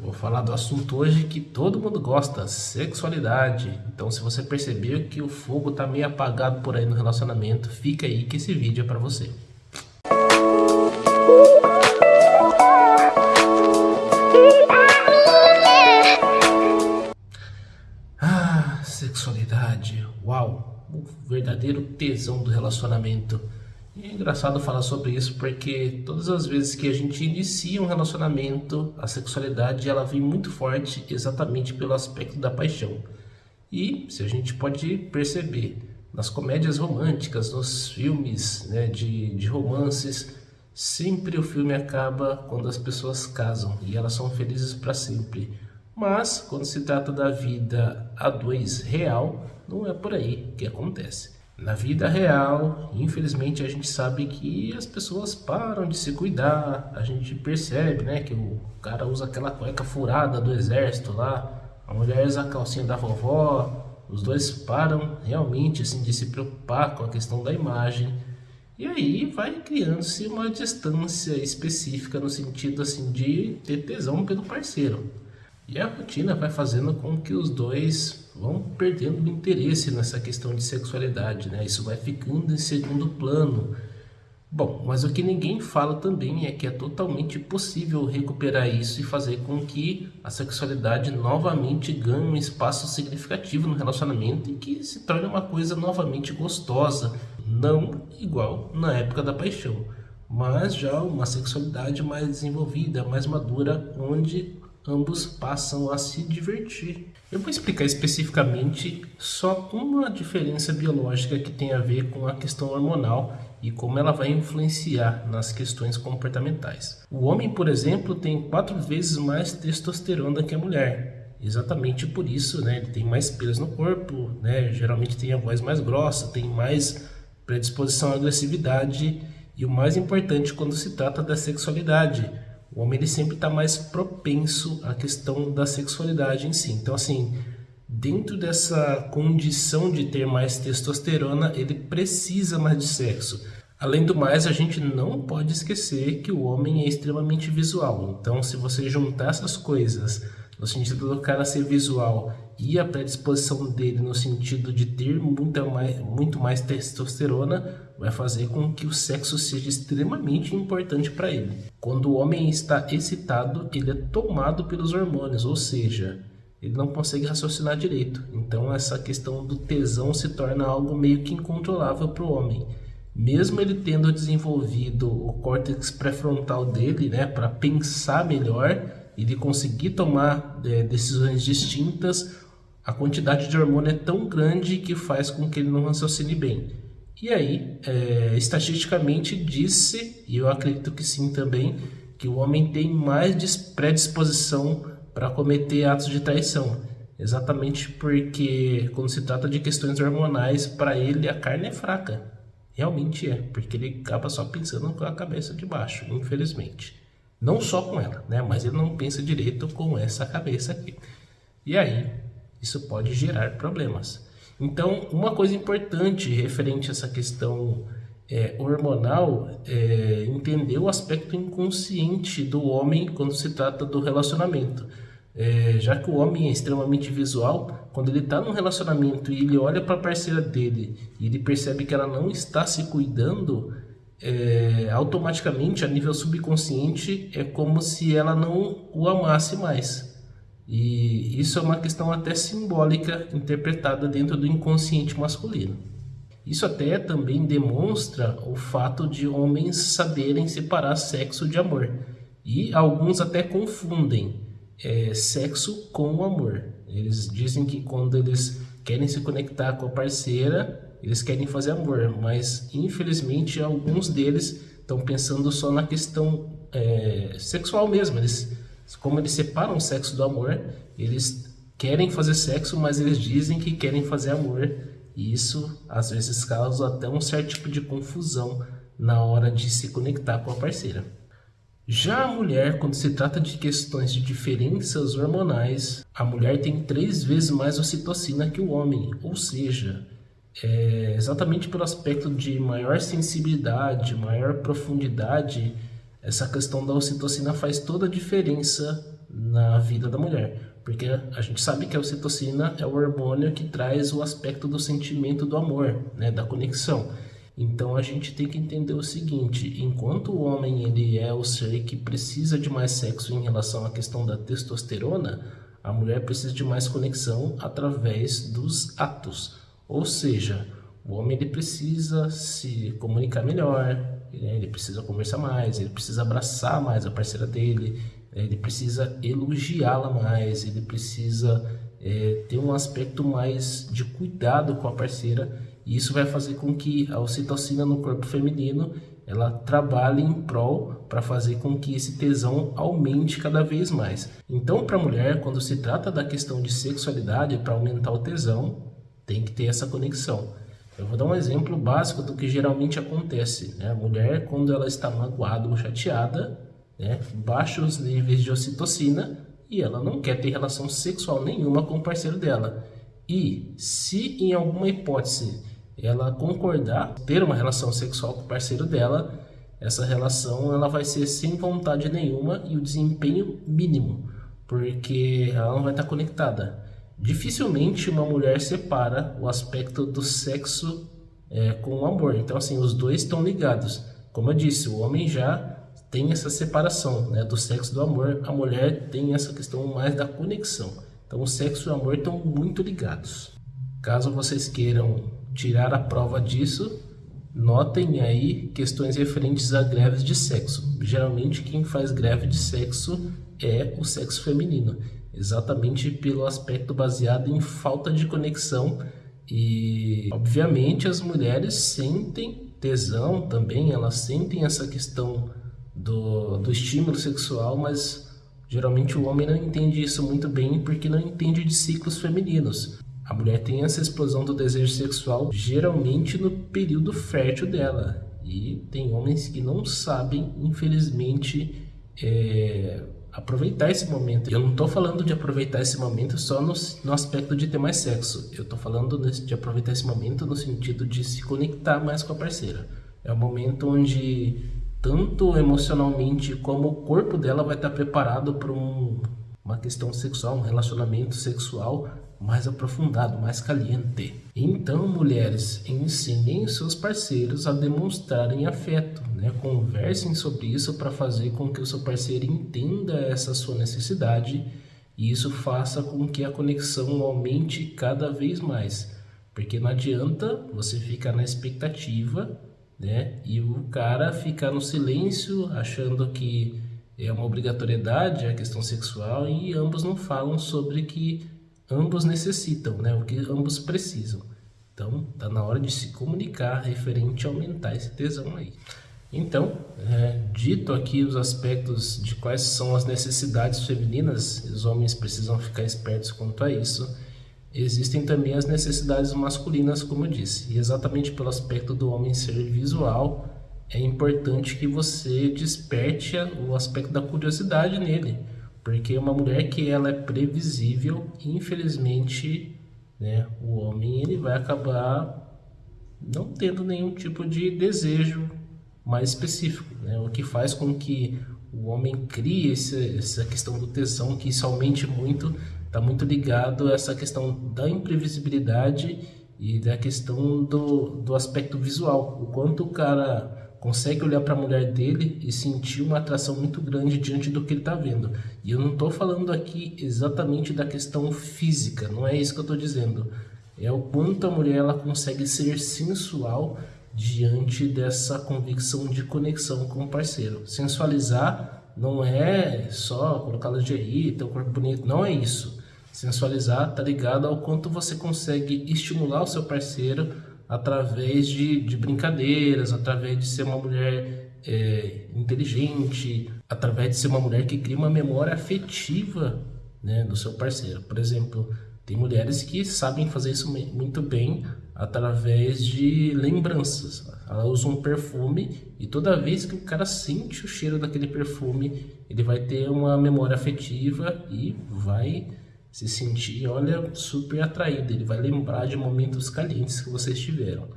Vou falar do assunto hoje que todo mundo gosta, sexualidade. Então se você percebeu que o fogo tá meio apagado por aí no relacionamento, fica aí que esse vídeo é para você. Ah, sexualidade, uau, o verdadeiro tesão do relacionamento. E é engraçado falar sobre isso porque todas as vezes que a gente inicia um relacionamento, a sexualidade ela vem muito forte exatamente pelo aspecto da paixão. E se a gente pode perceber nas comédias românticas, nos filmes né, de, de romances, sempre o filme acaba quando as pessoas casam e elas são felizes para sempre. Mas quando se trata da vida a dois real, não é por aí que acontece. Na vida real, infelizmente, a gente sabe que as pessoas param de se cuidar, a gente percebe, né, que o cara usa aquela cueca furada do exército lá, a mulher usa a calcinha da vovó, os dois param realmente assim de se preocupar com a questão da imagem. E aí vai criando-se uma distância específica no sentido assim de ter tesão pelo parceiro. E a rotina vai fazendo com que os dois vão perdendo o interesse nessa questão de sexualidade, né? Isso vai ficando em segundo plano. Bom, mas o que ninguém fala também é que é totalmente possível recuperar isso e fazer com que a sexualidade novamente ganhe um espaço significativo no relacionamento e que se torne uma coisa novamente gostosa, não igual na época da paixão, mas já uma sexualidade mais desenvolvida, mais madura, onde ambos passam a se divertir. Eu vou explicar especificamente só uma diferença biológica que tem a ver com a questão hormonal e como ela vai influenciar nas questões comportamentais. O homem, por exemplo, tem quatro vezes mais testosterona que a mulher. Exatamente por isso, né? Ele tem mais pelos no corpo, né? Geralmente tem a voz mais grossa, tem mais predisposição à agressividade e o mais importante quando se trata da sexualidade, o homem ele sempre está mais propenso à questão da sexualidade em si. Então, assim, dentro dessa condição de ter mais testosterona, ele precisa mais de sexo. Além do mais, a gente não pode esquecer que o homem é extremamente visual. Então, se você juntar essas coisas, no sentido do cara ser visual e a predisposição dele no sentido de ter muita mais, muito mais testosterona, vai fazer com que o sexo seja extremamente importante para ele. Quando o homem está excitado, ele é tomado pelos hormônios, ou seja, ele não consegue raciocinar direito. Então essa questão do tesão se torna algo meio que incontrolável para o homem. Mesmo ele tendo desenvolvido o córtex pré-frontal dele, né, para pensar melhor e de conseguir tomar é, decisões distintas, a quantidade de hormônio é tão grande que faz com que ele não raciocine bem. E aí, é, estatisticamente, disse, e eu acredito que sim também, que o homem tem mais predisposição para cometer atos de traição. Exatamente porque, quando se trata de questões hormonais, para ele a carne é fraca. Realmente é, porque ele acaba só pensando com a cabeça de baixo, infelizmente. Não só com ela, né? mas ele não pensa direito com essa cabeça aqui. E aí, isso pode gerar problemas. Então, uma coisa importante referente a essa questão é, hormonal é entender o aspecto inconsciente do homem quando se trata do relacionamento. É, já que o homem é extremamente visual, quando ele está num relacionamento e ele olha para a parceira dele e ele percebe que ela não está se cuidando, é, automaticamente, a nível subconsciente, é como se ela não o amasse mais. E isso é uma questão até simbólica interpretada dentro do inconsciente masculino. Isso até também demonstra o fato de homens saberem separar sexo de amor. E alguns até confundem é, sexo com amor. Eles dizem que quando eles querem se conectar com a parceira, eles querem fazer amor, mas infelizmente alguns deles estão pensando só na questão é, sexual mesmo. Eles como eles separam o sexo do amor, eles querem fazer sexo, mas eles dizem que querem fazer amor. E isso às vezes causa até um certo tipo de confusão na hora de se conectar com a parceira. Já a mulher, quando se trata de questões de diferenças hormonais, a mulher tem três vezes mais ocitocina que o homem, ou seja, é exatamente pelo aspecto de maior sensibilidade, maior profundidade essa questão da ocitocina faz toda a diferença na vida da mulher. Porque a gente sabe que a ocitocina é o hormônio que traz o aspecto do sentimento do amor, né, da conexão. Então a gente tem que entender o seguinte, enquanto o homem ele é o ser que precisa de mais sexo em relação à questão da testosterona, a mulher precisa de mais conexão através dos atos. Ou seja, o homem ele precisa se comunicar melhor? Ele precisa conversar mais, ele precisa abraçar mais a parceira dele, é, ele precisa elogiá-la mais, ele precisa é, ter um aspecto mais de cuidado com a parceira e isso vai fazer com que a ocitocina no corpo feminino ela trabalhe em prol para fazer com que esse tesão aumente cada vez mais. Então, para a mulher, quando se trata da questão de sexualidade, para aumentar o tesão, tem que ter essa conexão. Eu vou dar um exemplo básico do que geralmente acontece. Né? A mulher, quando ela está magoada ou chateada, né, baixa os níveis de ocitocina e ela não quer ter relação sexual nenhuma com o parceiro dela. E se em alguma hipótese ela concordar ter uma relação sexual com o parceiro dela, essa relação ela vai ser sem vontade nenhuma e o desempenho mínimo, porque ela não vai estar conectada. Dificilmente uma mulher separa o aspecto do sexo é, com o amor. Então assim, os dois estão ligados. Como eu disse, o homem já tem essa separação né, do sexo do amor, a mulher tem essa questão mais da conexão. Então o sexo e o amor estão muito ligados. Caso vocês queiram tirar a prova disso, notem aí questões referentes a greves de sexo. Geralmente quem faz greve de sexo é o sexo feminino, exatamente pelo aspecto baseado em falta de conexão e obviamente as mulheres sentem tesão também, elas sentem essa questão do, do estímulo sexual, mas geralmente o homem não entende isso muito bem porque não entende de ciclos femininos. A mulher tem essa explosão do desejo sexual geralmente no período fértil dela. E tem homens que não sabem, infelizmente, é, aproveitar esse momento. Eu não estou falando de aproveitar esse momento só no, no aspecto de ter mais sexo. Eu estou falando de aproveitar esse momento no sentido de se conectar mais com a parceira. É o momento onde tanto emocionalmente como o corpo dela vai estar preparado para um, uma questão sexual, um relacionamento sexual mais aprofundado, mais caliente. Então, mulheres, ensinem seus parceiros a demonstrarem afeto, né? conversem sobre isso para fazer com que o seu parceiro entenda essa sua necessidade e isso faça com que a conexão aumente cada vez mais. Porque não adianta você ficar na expectativa né? E o cara fica no silêncio, achando que é uma obrigatoriedade a questão sexual e ambos não falam sobre que ambos necessitam, né? O que ambos precisam. Então, tá na hora de se comunicar referente a aumentar esse tesão aí. Então, é, dito aqui os aspectos de quais são as necessidades femininas, os homens precisam ficar espertos quanto a isso existem também as necessidades masculinas, como eu disse. E exatamente pelo aspecto do homem ser visual, é importante que você desperte o aspecto da curiosidade nele. Porque uma mulher que ela é previsível, infelizmente, né, o homem ele vai acabar não tendo nenhum tipo de desejo mais específico. Né? O que faz com que o homem crie esse, essa questão do tesão, que isso aumente muito está muito ligado a essa questão da imprevisibilidade e da questão do, do aspecto visual. O quanto o cara consegue olhar para a mulher dele e sentir uma atração muito grande diante do que ele está vendo. E eu não estou falando aqui exatamente da questão física, não é isso que eu estou dizendo. É o quanto a mulher ela consegue ser sensual diante dessa convicção de conexão com o parceiro. Sensualizar não é só colocar lingerie, ter um corpo bonito, não é isso. Sensualizar está ligado ao quanto você consegue estimular o seu parceiro através de, de brincadeiras, através de ser uma mulher é, inteligente, através de ser uma mulher que cria uma memória afetiva né, do seu parceiro. Por exemplo, tem mulheres que sabem fazer isso muito bem através de lembranças. Ela usa um perfume e toda vez que o cara sente o cheiro daquele perfume, ele vai ter uma memória afetiva e vai se sentir, olha, super atraído. Ele vai lembrar de momentos calientes que vocês tiveram.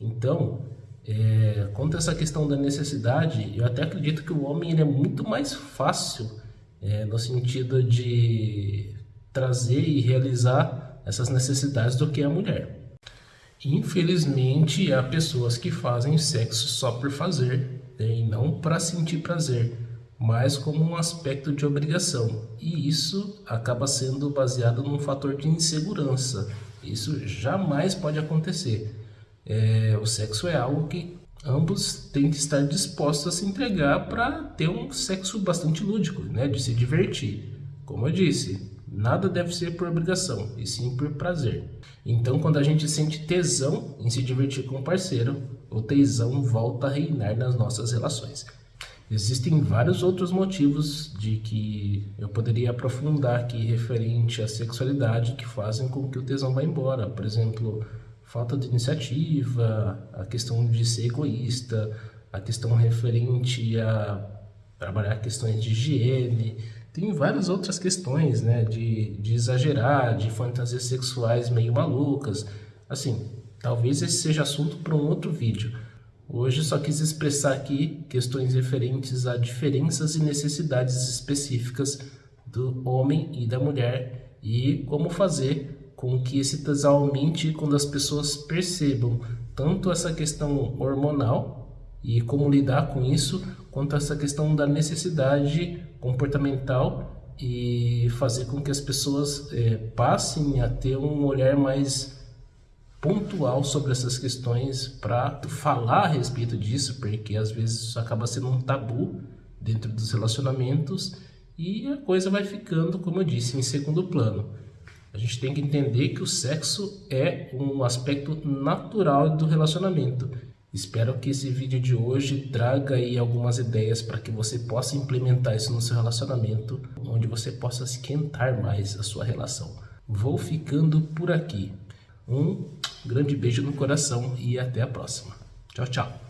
Então, é, quanto a essa questão da necessidade, eu até acredito que o homem ele é muito mais fácil é, no sentido de trazer e realizar essas necessidades do que a mulher. Infelizmente, há pessoas que fazem sexo só por fazer né, e não para sentir prazer, mas como um aspecto de obrigação. E isso acaba sendo baseado num fator de insegurança. Isso jamais pode acontecer. É, o sexo é algo que ambos têm que estar dispostos a se entregar para ter um sexo bastante lúdico, né, de se divertir. Como eu disse, nada deve ser por obrigação, e sim por prazer. Então, quando a gente sente tesão em se divertir com o parceiro, o tesão volta a reinar nas nossas relações. Existem vários outros motivos de que eu poderia aprofundar aqui referente à sexualidade que fazem com que o tesão vá embora. Por exemplo, falta de iniciativa, a questão de ser egoísta, a questão referente a trabalhar questões de higiene, tem várias outras questões, né, de, de exagerar, de fantasias sexuais meio malucas, assim, talvez esse seja assunto para um outro vídeo. Hoje só quis expressar aqui questões referentes a diferenças e necessidades específicas do homem e da mulher e como fazer com que esse tesão aumente quando as pessoas percebam tanto essa questão hormonal e como lidar com isso, quanto essa questão da necessidade comportamental e fazer com que as pessoas é, passem a ter um olhar mais pontual sobre essas questões para falar a respeito disso, porque às vezes isso acaba sendo um tabu dentro dos relacionamentos e a coisa vai ficando, como eu disse, em segundo plano. A gente tem que entender que o sexo é um aspecto natural do relacionamento. Espero que esse vídeo de hoje traga aí algumas ideias para que você possa implementar isso no seu relacionamento, onde você possa esquentar mais a sua relação. Vou ficando por aqui. Um grande beijo no coração e até a próxima. Tchau, tchau.